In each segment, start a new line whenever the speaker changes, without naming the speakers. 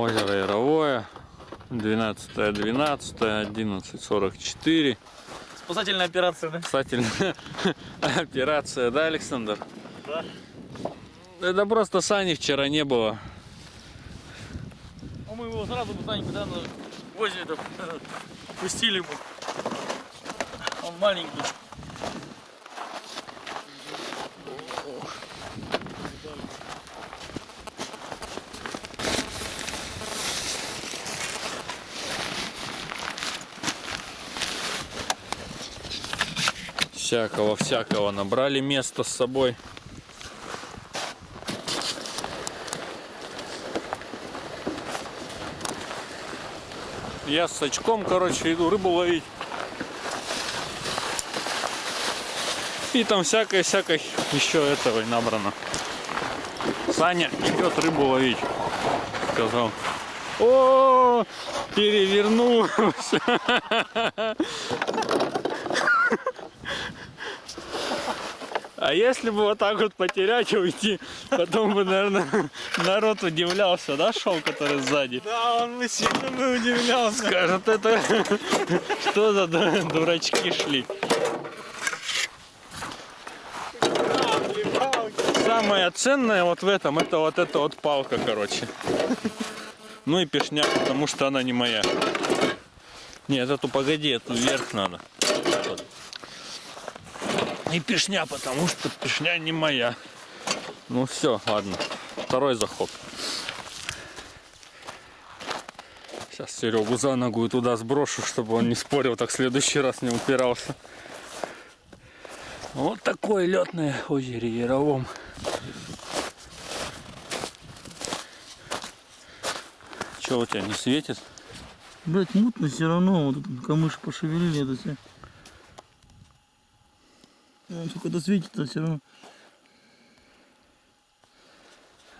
Озеро Яровое. 12 12 11.44.
Спасательная операция, да?
Спасательная операция, да, Александр?
Да.
Это просто Сани вчера не было.
А мы его сразу когда на озере -то, пустили ему. Он маленький.
Всякого, всякого набрали место с собой. Я с очком, короче, иду рыбу ловить. И там всякое-всякое еще этого и набрано. Саня идет рыбу ловить. Сказал. О, перевернулся. А если бы вот так вот потерять и уйти, потом бы, наверное, народ удивлялся, да, шел, который сзади?
Да, он бы сильно бы удивлялся.
Скажет, это что за ду- дурачки шли? Самое ценное вот в этом, это вот эта вот палка, короче. Ну и пешня, потому что она не моя. Нет, эту погоди, эту вверх надо. И пешня, потому что пешня не моя. Ну все, ладно. Второй заход. Сейчас Серегу за ногу и туда сброшу, чтобы он не спорил, так в следующий раз не упирался. Вот такое летное озеро Яровом. Че у тебя не светит?
Блять, мутно все равно. Вот тут камыш пошевелили это все. Сколько-то светит, а все равно.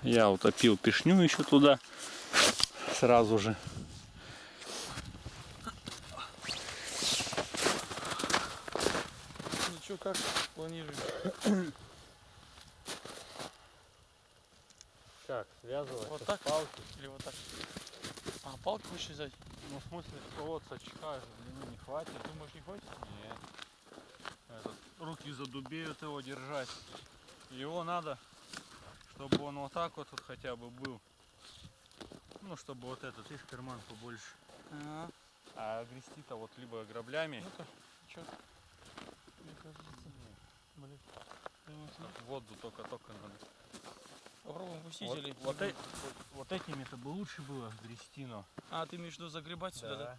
Я утопил пешню еще туда сразу же.
Ну что, как планируешь?
Как, связывать?
Вот так? Или вот так? А, палку хочешь взять?
Ну, в смысле, вот с очка же длины не хватит.
Думаешь, не хочешь?
Нет. Руки задубеют его держать. Его надо, чтобы он вот так вот, вот хотя бы был. Ну, чтобы вот этот, видишь, карман побольше.
Ага.
А грести-то вот либо граблями,
Ну-ка? Мне кажется, блин.
В воду только-только надо.
Попробуем пустить
Вот,
или...
вот, э- вот- вот этими-то бы лучше было грести, но.
А, ты имеешь в виду загребать сюда, да?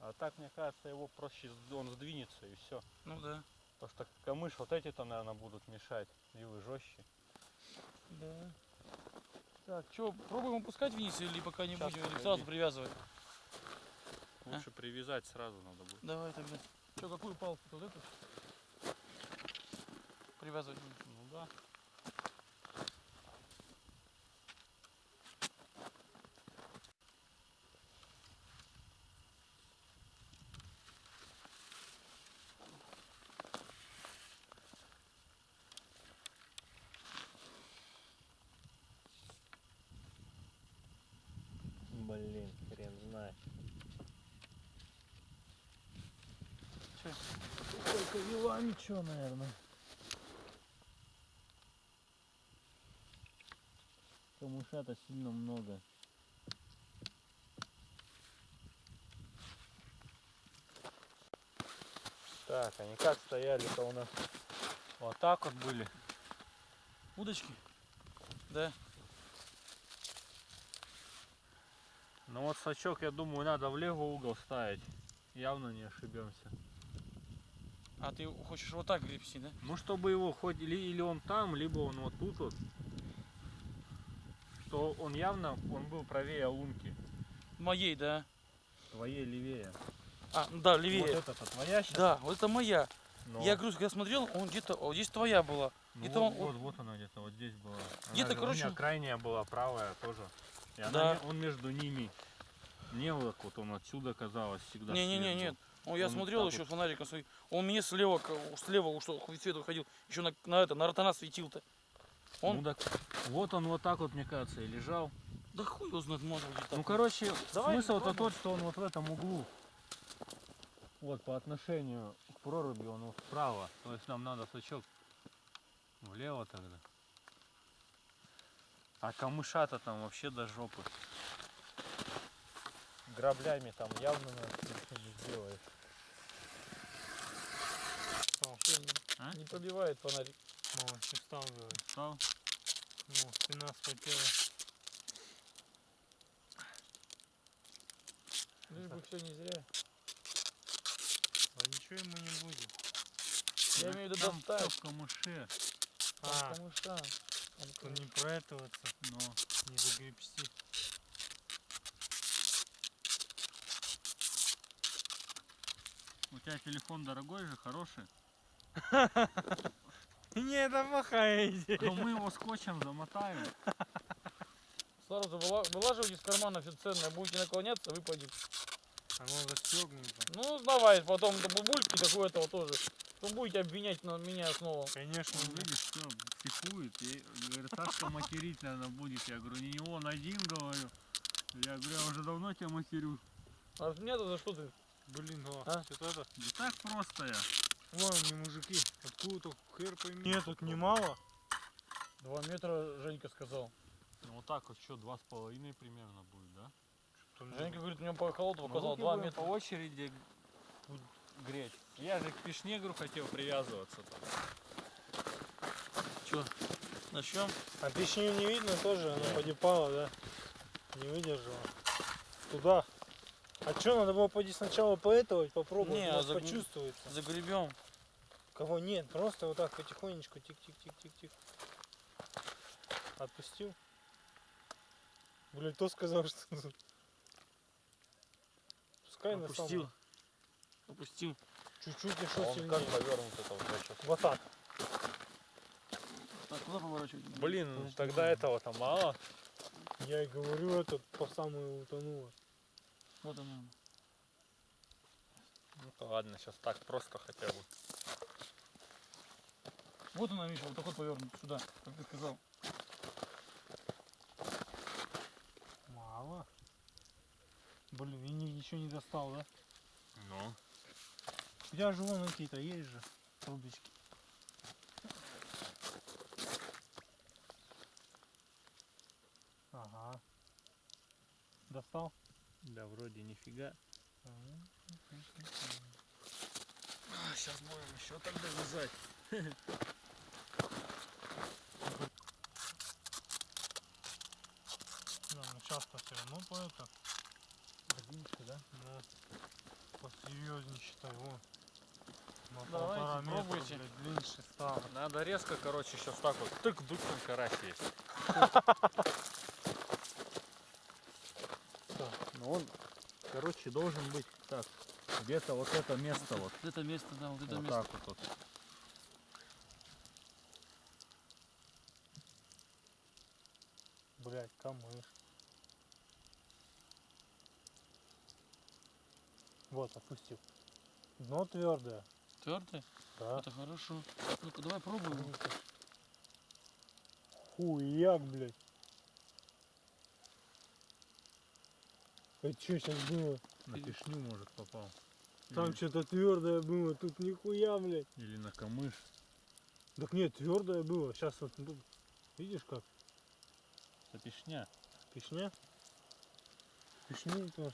А так, мне кажется, его проще, он сдвинется и все.
Ну да.
Потому что камыш вот эти-то, наверное, будут мешать. Вилы жестче.
Да. Так, что, пробуем опускать вниз или пока не
Щас,
будем, или сразу привязывать?
Лучше привязать сразу надо будет.
Давай тогда. Что, какую палку? Вот эту? Привязывать.
Ну да.
Блин, хрен знает.
Вела ничего, наверное.
Камыша-то сильно много.
Так, они как стояли-то у нас? Вот так вот были.
Удочки? Да.
Ну вот сачок, я думаю, надо в левый угол ставить. Явно не ошибемся.
А ты хочешь вот так гребсти, да?
Ну, чтобы его хоть или, или он там, либо он вот тут вот. Что он явно, он был правее лунки.
Моей, да.
Твоей левее.
А, ну да, левее.
Вот это твоя сейчас?
Да, вот это моя.
Но-
Я говорю, когда смотрел, он где-то, о, здесь твоя была.
Ну
где-то
вот,
он-
вот, вот она где-то, вот здесь была.
Где-то,
же у
короче-
меня крайняя была, правая тоже. И она
Да.
он между ними. Не вот вот, он отсюда казалось всегда.
Не-не-не, нет. Ну, я
Он
смотрел
так
еще
вот.
фонариком свой. Он мне слева, слева хоть свет уходил. Еще на, на это, на ротана светил-то. Он,
Ну так, вот он вот так вот, мне кажется, и лежал.
Да хуй его знает, может где-то.
Ну, короче,
Давай
смысл-то тот, что он вот в этом углу. Вот, по отношению к проруби он вот вправо. То есть нам надо сачок влево тогда. А камыша-то там вообще до жопы. Граблями там явно не сделаешь.
Вообще
А?
не пробивает фонарик.
Мама, что стал говорить?
Стал?
Ну, спина вспотела.
Лишь бы все не зря.
А ничего ему не будет.
Я имею в виду
Там
достать.
всё в камыше.
А,
Камыша. Там
то не проэтоваться,
Но
не загребсти.
у тебя телефон дорогой же, хороший.
Не, это плохая идея.
Но мы его скотчем замотаем.
Сразу выла- вылаживайте из кармана все ценное. Будете наклоняться, выпадет.
Оно застегнуто.
Ну, давай, потом до бабульки такое этого тоже. Потом будете обвинять на меня снова.
Конечно,
Он, видишь, все, психует. И говорит, Сашка материть, наверное, будет. Я говорю, не он один, говорю. Я говорю, я уже давно тебя матерю.
А от меня-то за что ты?
блин, о,
А?
что это?
Да так просто я.
Вон они мужики. Откуда-то хер пойми. Нет, так немало.
Два метра, Женька сказал.
Ну вот так вот, что, два с половиной примерно будет, да?
Женька говорит, у него по холоду
Ну,
показал два метра.
по очереди греть. Я же к пешнегру хотел привязываться.
Че? Начнем?
А печню не видно тоже, она подипала, да? Не выдержала. Туда. А что, надо было пойти сначала поэтовать, попробовать,
Не, а загну-
почувствуется.
Загребем.
Кого нет, просто вот так потихонечку, тик-тик-тик-тик-тик. Отпустил. Блин, кто сказал, что... Пускай на
Опустил.
самом...
Опустил.
Чуть-чуть и что сильнее.
повернут это вот сейчас?
Вот так.
Так, куда поворачивать?
Блин, тогда этого-то мало.
Я и говорю, этот по самую утонуло.
Вот она.
Ну ладно, сейчас так просто хотя бы.
Вот она, Миша, вот так вот повернут сюда, как ты сказал.
Мало. Блин, и ни- ничего не достал, да?
Ну.
У тебя же вон какие-то есть же трубочки. Ага. Достал?
Да вроде нифига. сейчас будем еще тогда вязать.
Да, ну часто все равно по это.
Одиночка, да?
Ну, посерьезнее считай, вон. На
Давайте,
метра,
пробуйте.
блядь, длиннее стало.
Надо резко, короче, сейчас так вот. Тык-дык, там карась есть. Ну он, короче, должен быть так. Где-то вот это место вот.
Вот это место, да, вот это
вот
место.
так вот. вот.
Блять, камыш. Опустил. Дно твердое.
Твердое?
Да.
Это хорошо. Ну-ка, давай пробуем.
Хуяк, блядь. Это что сейчас было?
На пешню, может, попал.
Там
или,
что-то твердое было, тут нихуя, блядь.
или на камыш.
Так нет, твердое было. Сейчас вот тут, видишь как?
Это пешня.
Пешня? Пешня твердо.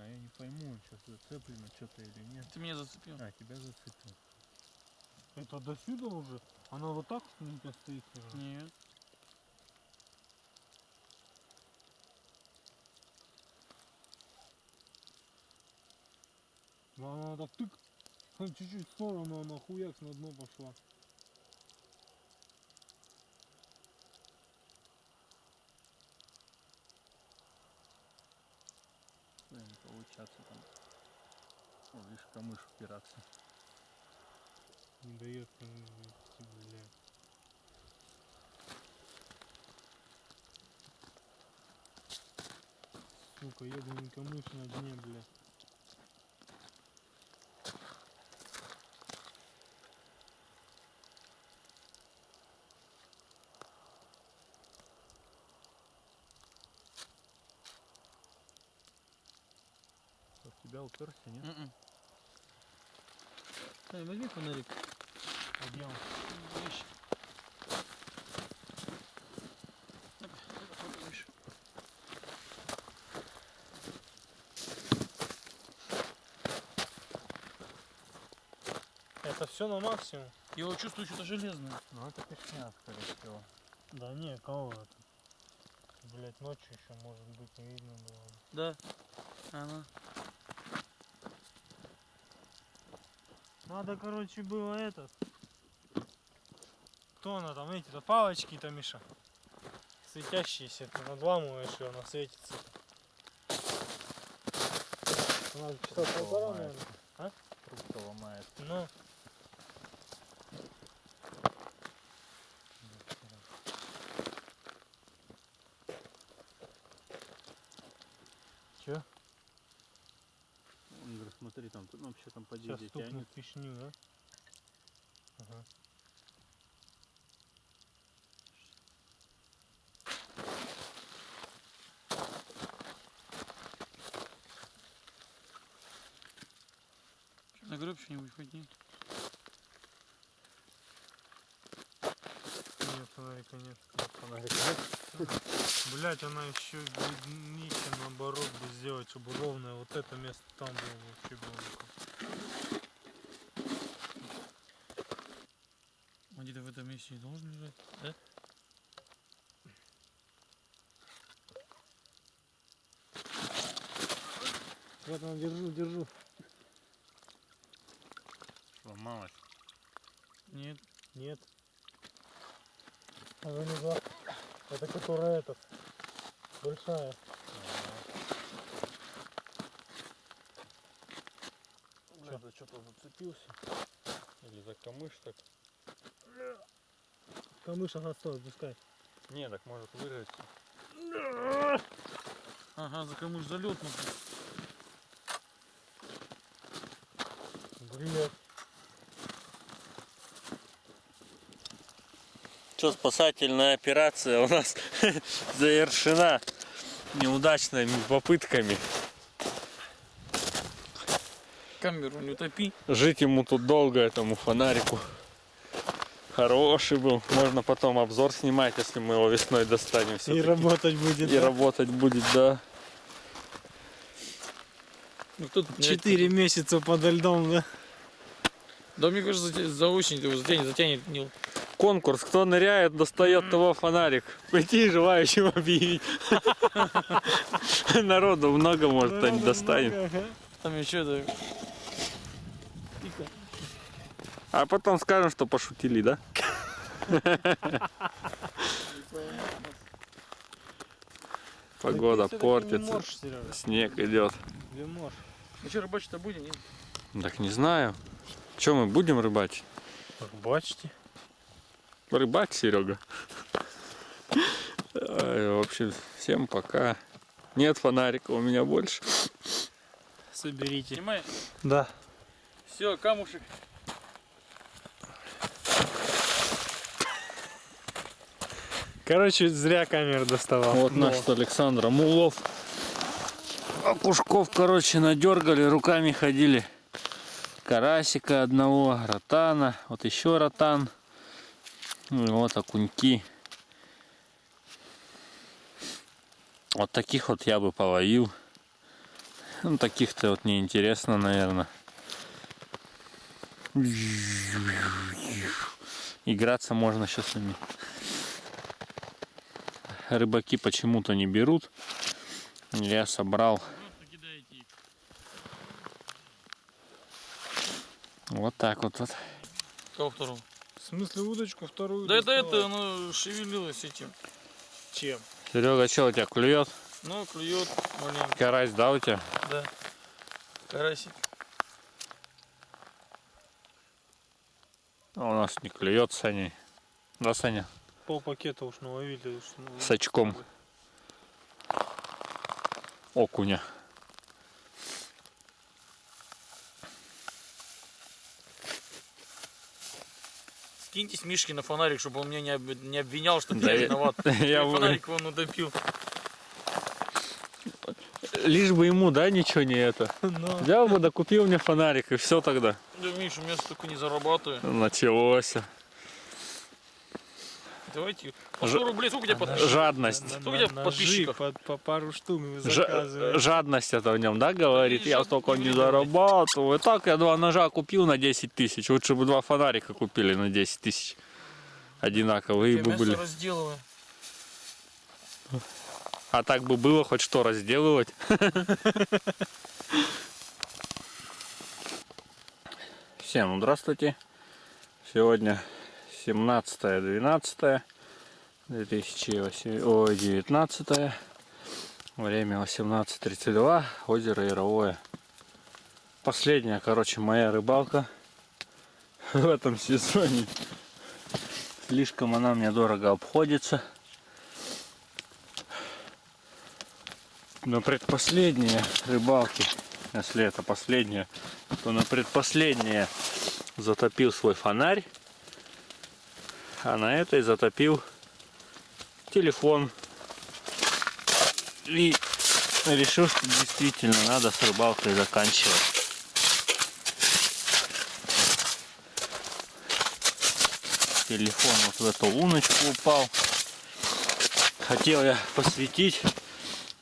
А я не пойму, сейчас зацеплено что-то или нет.
Ты меня зацепил.
А, тебя зацепил.
Это до сюда уже? Она вот так тебя стоит? уже?
Нет.
Она так тык, чуть-чуть в сторону, она хуяк на дно пошла.
Что не получаться там. О, видишь, камыш упираться.
Не дает идти, бля. Сука, ебаный камыш на дне, бля.
Уперся, нет?
М-м. Сань, возьми фонарик. Видишь.
Это все на максимум?
Я его чувствую что-то железное.
Ну это пешня, скорее всего.
Да не, кого это? Блять, ночью еще может быть не видно было.
Да. Она.
Надо, короче, было этот. Кто она там, эти-то палочки-то, Миша? Светящиеся, ты надламываешь ее, она светится. Часа полтора,
ломается.
наверное.
Трубка ломает.
Ну, Чё?
Он говорит, смотри, там, ну, вообще там по
сейчас
дизе
стукнет
тянет.
пешню, да? Ага.
На гроб что-нибудь хоть нет?
Нет, фонарика нет. Фонарика нет? Блять, она еще днище наоборот бы сделать, чтобы ровное вот это место там было вообще было. бы
Он где-то в этом месте не должен лежать, да?
Вот он, держу, держу.
Сломалась.
Нет.
Нет. А вы не за- Это которая этот. Большая.
Бля, за что-то зацепился. Или за камыш так.
Камыш, ага, стой, пускай.
Не, так может вырваться.
Ага, за камыш залет, ну.
Блять.
Что, спасательная операция у нас завершена неудачными попытками.
Камеру не утопи.
Жить ему тут долго, этому фонарику. Хороший был. Можно потом обзор снимать, если мы его весной достанем.
И работать будет.
И
да?
работать будет, да.
Ну тут
Четыре месяца подо льдом, да?
Да мне кажется, за, за осень его затянет, затянет Нил.
Конкурс. Кто ныряет, достает того фонарик. Прийти желающим объявить. Народу много, может, кто-нибудь достанет.
Там еще.
А потом скажем, что пошутили, да? Погода портится, снег идет.
Ну что, рыбачить-то будем, нет?
Так не знаю. Что мы будем рыбачить?
Бачите.
Рыбак, Серега. В общем, всем пока. Нет фонарика у меня больше.
Соберите.
Снимай.
Да.
Все, камушек.
Короче, зря камеру доставал.
Вот
Но.
наш с Александром улов. Окушков, короче, надергали, руками ходили. Карасика одного, ротана, вот еще ротан. Ну вот окуньки. Вот таких вот я бы половил. Ну, таких-то вот неинтересно, наверное. Играться можно сейчас с ними. Рыбаки почему-то не берут. Я собрал вот так вот. вот.
Кого второго?
В смысле удочку вторую?
Да это это, оно шевелилось этим.
Чем?
Серега, что у тебя клюет?
Ну, клюет маленько,
Карась, да, у тебя?
да. Карасик.
А у нас не клюет, Саня. Да, Саня?
Пол пакета уж наловили. уж, ну,
С очком. Окуня.
Скиньтесь Мишке на фонарик, чтобы он меня не, об- не обвинял, что
Да
я виноват.
я
фонарик он утопил.
лишь бы ему, да, ничего не это.
Ну,
Взял бы, да купил мне фонарик, и все тогда.
Да, Миша, у меня столько не зарабатываю.
Началось.
Давайте. По
Ж-
100 рублей, сколько у тебя подписчиков?
Жадность.
Сколько у тебя подписчиков?
По, по пару штук заказываете.
жадность это в нем, да, говорит? Я столько
не
зарабатываю. Так я два ножа купил на 10 тысяч. Лучше бы два фонарика купили на 10 тысяч. Одинаковые бы были.
разделываю.
А так бы было хоть что разделывать. Всем здравствуйте. Сегодня 17-12 2019 Время 18.32. Озеро Яровое. Последняя, короче, моя рыбалка в этом сезоне. Слишком она мне дорого обходится. На предпоследние рыбалки, если это последняя, то на предпоследнее затопил свой фонарь, а на этой затопил телефон. И решил, что действительно надо с рыбалкой заканчивать. Телефон вот в эту луночку упал. Хотел я посветить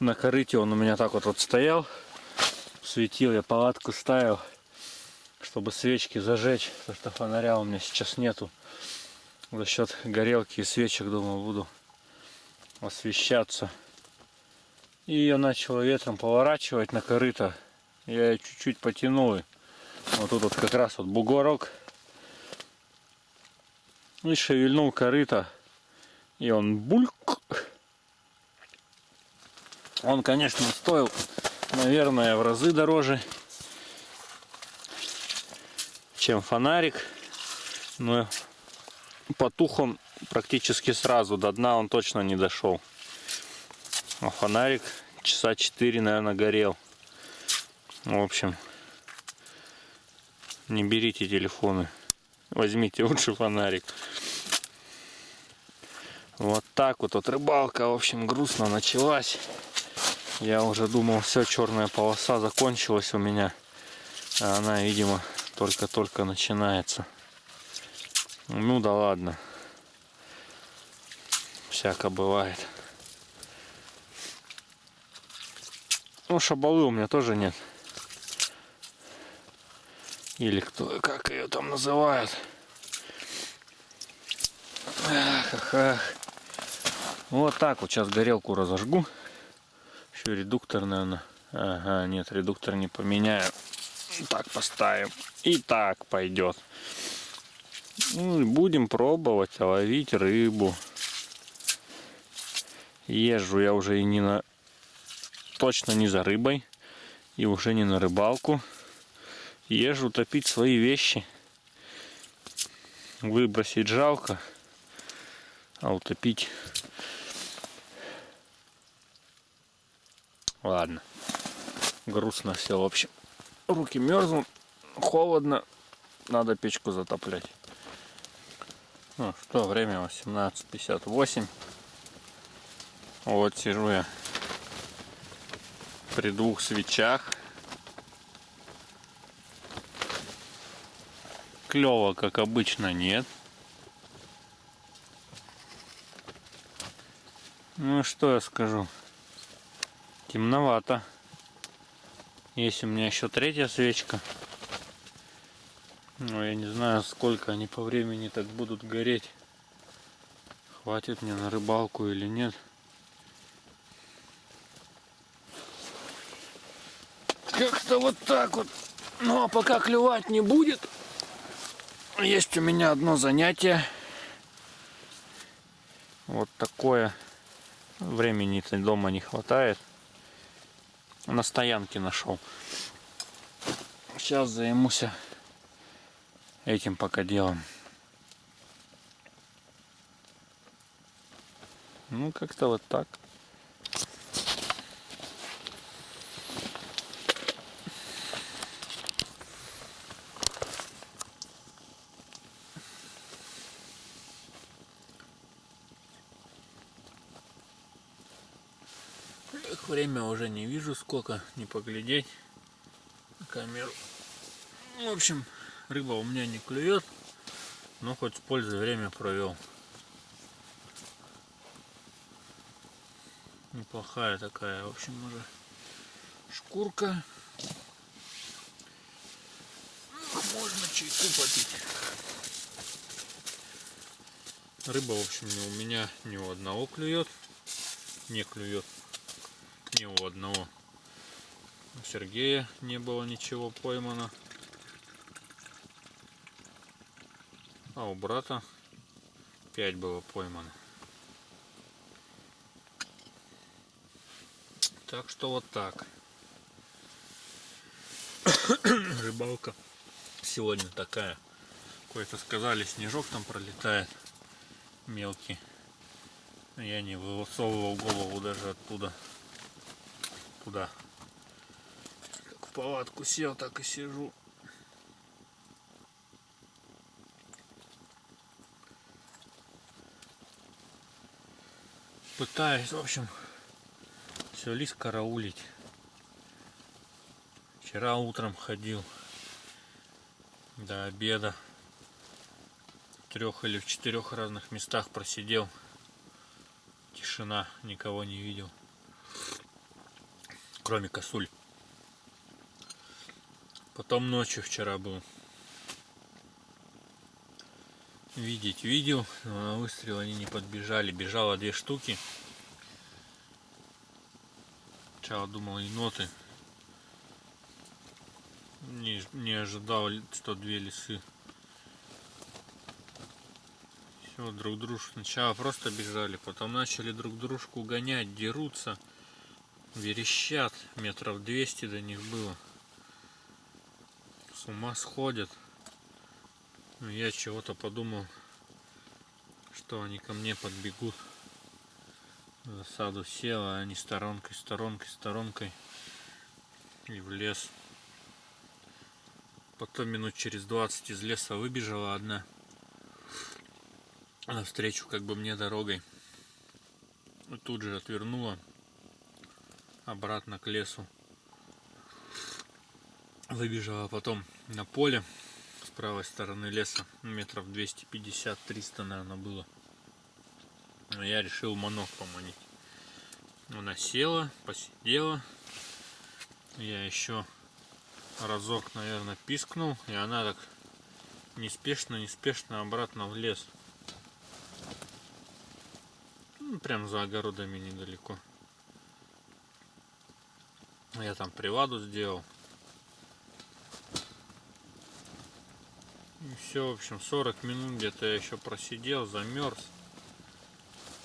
на корыте он у меня так вот, вот стоял. Светил, я палатку ставил, чтобы свечки зажечь, потому что фонаря у меня сейчас нету. За счет горелки и свечек, думаю, буду освещаться. И ее начало ветром поворачивать на корыто. Я ее чуть-чуть потянул. Вот тут вот как раз вот бугорок. И шевельнул корыто. И он бульк. Он, конечно, стоил, наверное, в разы дороже, чем фонарик. Но потух он практически сразу. До дна он точно не дошел. А фонарик часа 4, наверное, горел. В общем, не берите телефоны. Возьмите лучше фонарик. Вот так вот, вот рыбалка, в общем, грустно началась. Я уже думал, все, черная полоса закончилась у меня. А она, видимо, только-только начинается. Ну да ладно. Всяко бывает. Ну, шабалы у меня тоже нет. Или кто, как ее там называют. Ах, ах, ах. Вот так вот сейчас горелку разожгу. Еще редуктор, наверное. Ага, нет, редуктор не поменяю. Так поставим. И так пойдет. Ну, будем пробовать ловить рыбу. Езжу я уже и не на... Точно не за рыбой. И уже не на рыбалку. Езжу топить свои вещи. Выбросить жалко. А утопить Ладно. Грустно все, в общем. Руки мерзнут, холодно. Надо печку затоплять. Ну что, время 18.58. Вот сижу я при двух свечах. Клево, как обычно, нет. Ну что я скажу. Темновато. Есть у меня еще третья свечка. Но я не знаю, сколько они по времени так будут гореть. Хватит мне на рыбалку или нет. Как-то вот так вот. Ну а пока клевать не будет, есть у меня одно занятие. Вот такое. Времени-то дома не хватает на стоянке нашел. Сейчас займусь этим пока делом. Ну, как-то вот так. Время уже не вижу сколько, не поглядеть камеру. В общем, рыба у меня не клюет, но хоть с пользой время провел. Неплохая такая, в общем, уже шкурка. Ах, Можно чайку попить. Рыба, в общем, у меня ни у одного клюет. Не клюет ни у одного. У Сергея не было ничего поймано. А у брата 5 было поймано. Так что вот так. Рыбалка сегодня такая. Кое-то сказали, снежок там пролетает мелкий. Я не высовывал голову даже оттуда. Туда. Как в палатку сел, так и сижу. Пытаюсь, в общем, все лис караулить. Вчера утром ходил до обеда. В трех или в четырех разных местах просидел. Тишина, никого не видел. Кроме косуль. Потом ночью вчера был. Видеть видел, но на выстрел они не подбежали. Бежало две штуки. Сначала думал еноты. Не, не ожидал, что две лисы. Все, друг дружку. Сначала просто бежали, потом начали друг дружку гонять, дерутся, верещат. Метров 200 до них было. С ума сходят. Ну, я чего-то подумал, что они ко мне подбегут. В засаду сел, а они сторонкой, сторонкой, сторонкой. И в лес. Потом минут через 20 из леса выбежала одна. Навстречу как бы мне дорогой. И тут же отвернула обратно к лесу. Выбежала потом на поле правой стороны леса. Метров 250-300, наверное, было. Но я решил манок поманить. Она села, посидела. Я еще разок, наверное, пискнул, и она так неспешно, неспешно обратно в лес. Ну, прям за огородами недалеко. Я там приваду сделал. Все, в общем, 40 минут где-то я еще просидел, замерз.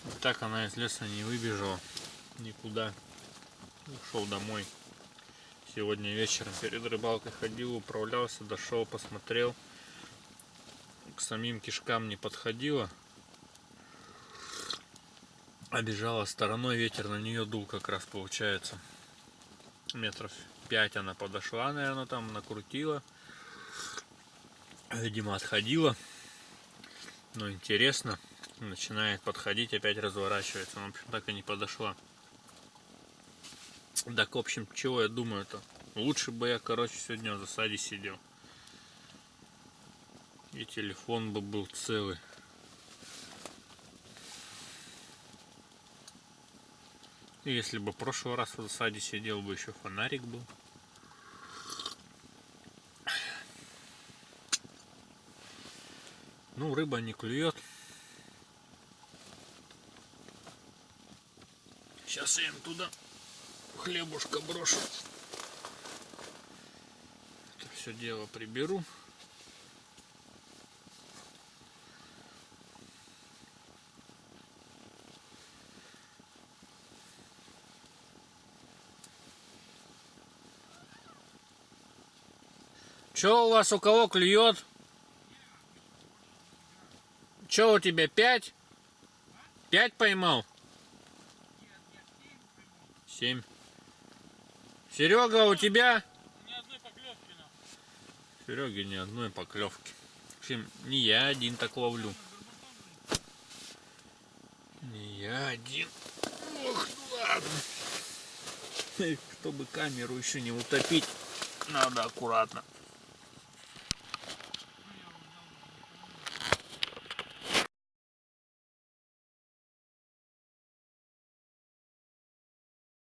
И так она из леса не выбежала никуда. Ушел домой. Сегодня вечером перед рыбалкой ходил, управлялся, дошел, посмотрел. К самим кишкам не подходила. Обежала стороной, ветер на нее дул как раз получается. Метров 5 она подошла, наверное, там накрутила. Видимо, отходила. Но интересно. Начинает подходить, опять разворачивается. В общем, так и не подошла. Так, в общем, чего я думаю-то? Лучше бы я, короче, сегодня в засаде сидел. И телефон бы был целый. Если бы в прошлый раз в засаде сидел бы, еще фонарик был. Ну, рыба не клюет. Сейчас я им туда хлебушка брошу. Это все дело приберу. Че у вас у кого клюет? Че у тебя пять? Пять поймал? Семь. Серега, у тебя?
Ни одной поклевки на.
Сереге ни одной поклевки. В общем, не я один так ловлю. Не я один. Ох, ладно. Чтобы камеру еще не утопить, надо аккуратно.